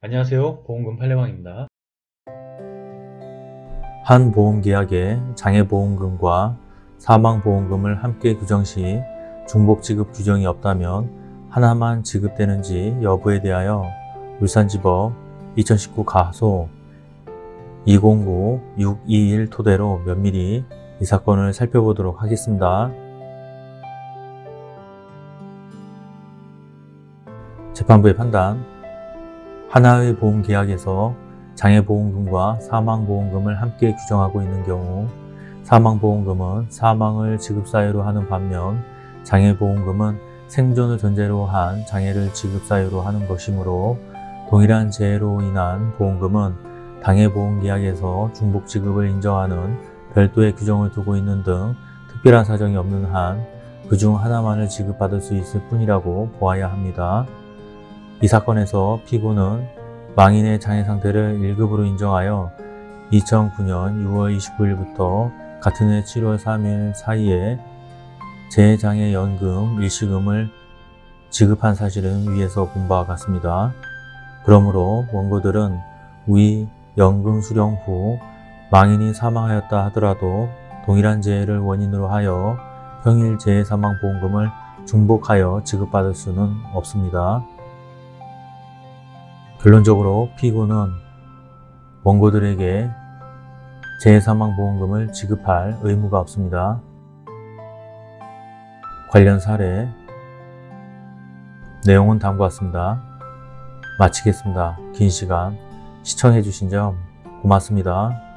안녕하세요. 보험금 팔례방입니다. 한 보험계약에 장애보험금과 사망보험금을 함께 규정 시 중복 지급 규정이 없다면 하나만 지급되는지 여부에 대하여 울산지법 2019 가소 209621 토대로 면밀히 이 사건을 살펴보도록 하겠습니다. 재판부의 판단 하나의 보험계약에서 장애보험금과 사망보험금을 함께 규정하고 있는 경우 사망보험금은 사망을 지급사유로 하는 반면 장애보험금은 생존을 전제로 한 장애를 지급사유로 하는 것이므로 동일한 재해로 인한 보험금은 당해보험계약에서 중복지급을 인정하는 별도의 규정을 두고 있는 등 특별한 사정이 없는 한 그중 하나만을 지급받을 수 있을 뿐이라고 보아야 합니다. 이 사건에서 피고는 망인의 장애 상태를 1급으로 인정하여 2009년 6월 29일부터 같은 해 7월 3일 사이에 재장애연금 일시금을 지급한 사실은 위에서 본 바와 같습니다. 그러므로 원고들은 위 연금 수령 후 망인이 사망하였다 하더라도 동일한 재해를 원인으로 하여 평일 재해 사망보험금을 중복하여 지급받을 수는 없습니다. 결론적으로 피고는 원고들에게 재해사망보험금을 지급할 의무가 없습니다. 관련 사례 내용은 다음과 같습니다. 마치겠습니다. 긴 시간 시청해주신 점 고맙습니다.